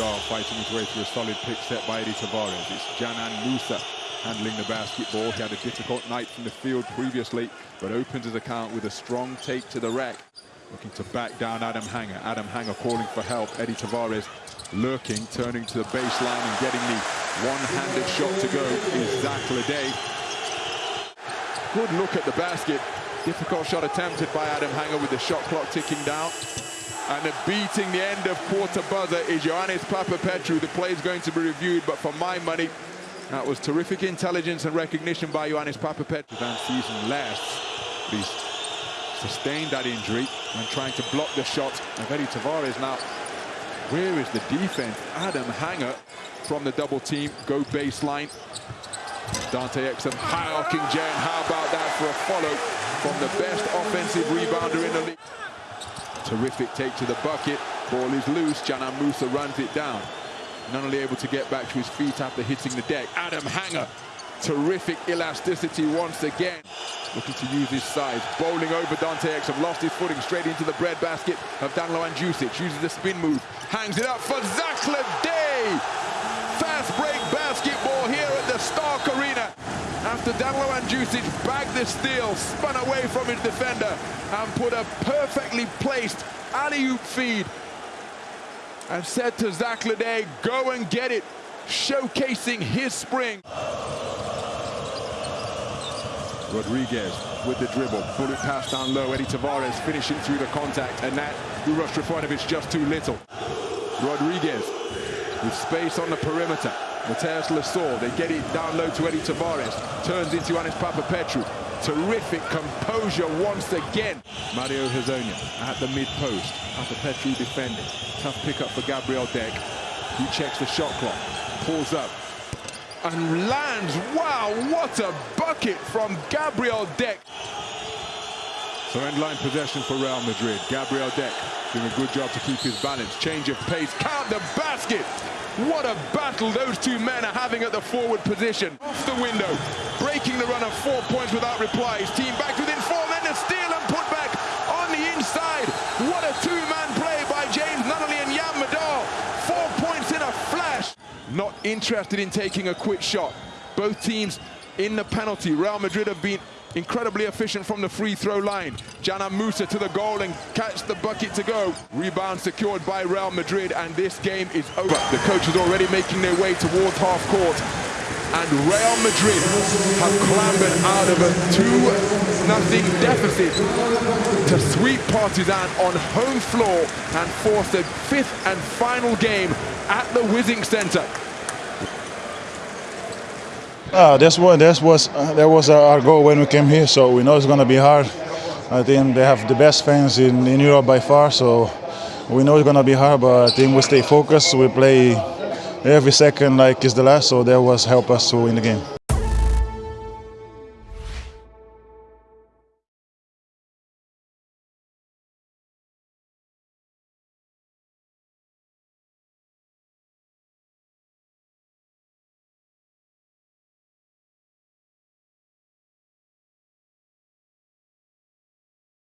Fighting his way through a solid pick set by Edy Tavares. It's Dzanan Musa handling the basketball. He had a difficult night from the field previously, but opens his account with a strong take to the rack. Looking to back down Adam Hanga. Adam Hanga calling for help. Edy Tavares lurking, turning to the baseline and getting the one-handed shot to go is Zach Leday. Good look at the basket. Difficult shot attempted by Adam Hanga with the shot clock ticking down. And the beating the end of quarter buzzer is Ioannis Papapetrou. The play is going to be reviewed, but for my money, that was terrific intelligence and recognition by Ioannis Papapetrou. Van season lasts. He's sustained that injury and trying to block the shot Edy Tavares. Now, where is the defense? Adam Hanga from the double team, go baseline. Dante Exum high-arcing Jen. How about that for a follow from the best offensive rebounder in the league? Terrific take to the bucket. Ball is loose. Dzanan Musa runs it down. Not only able to get back to his feet after hitting the deck. Adam Hanga. Terrific elasticity once again. Looking to use his size. Bowling over Dante Exum. Lost his footing straight into the bread basket of Danilo Andjusic. Uses the spin move. Hangs it up for Zach Leday. Fast break basketball here at the Stark Arena. After Danilo Andjusic bagged the steal, spun away from his defender and put a perfectly placed alley-oop feed and said to Zach Leday, go and get it, showcasing his spring. Rodriguez with the dribble, bullet pass down low, Edy Tavares finishing through the contact, and that rushed Trifanovic just too little. Rodriguez with space on the perimeter. Mathias Lessort, they get it down low to Edy Tavares, turns into Ioannis Papapetrou. Terrific composure once again. Mario Hezonja at the mid-post. Papapetrou defending. Tough pickup for Gabriel Deck. He checks the shot clock, pulls up, and lands. Wow, what a bucket from Gabriel Deck. So end line possession for Real Madrid. Gabriel Deck doing a good job to keep his balance. Change of pace, count the basket. What a battle those two men are having at the forward position. Off the window, breaking the run of four points without reply. His team back within four, then the steal and put back on the inside. What a two-man play by James Nunnally and Yam Madar. Four points in a flash. Not interested in taking a quick shot. Both teams in the penalty. Real Madrid have been incredibly efficient from the free throw line. Dzanan Musa to the goal and catch the bucket to go. Rebound secured by Real Madrid and this game is over. The coaches already making their way towards half court and Real Madrid have clambered out of a 2-0 deficit to sweep Partizan on home floor and force a fifth and final game at the Wizink Center. Uh, that's what that was uh, that was our goal when we came here. So we know it's going to be hard. I think they have the best fans in, in Europe by far. So we know it's going to be hard, but I think we stay focused. We play every second like it's the last. So that was help us to win the game.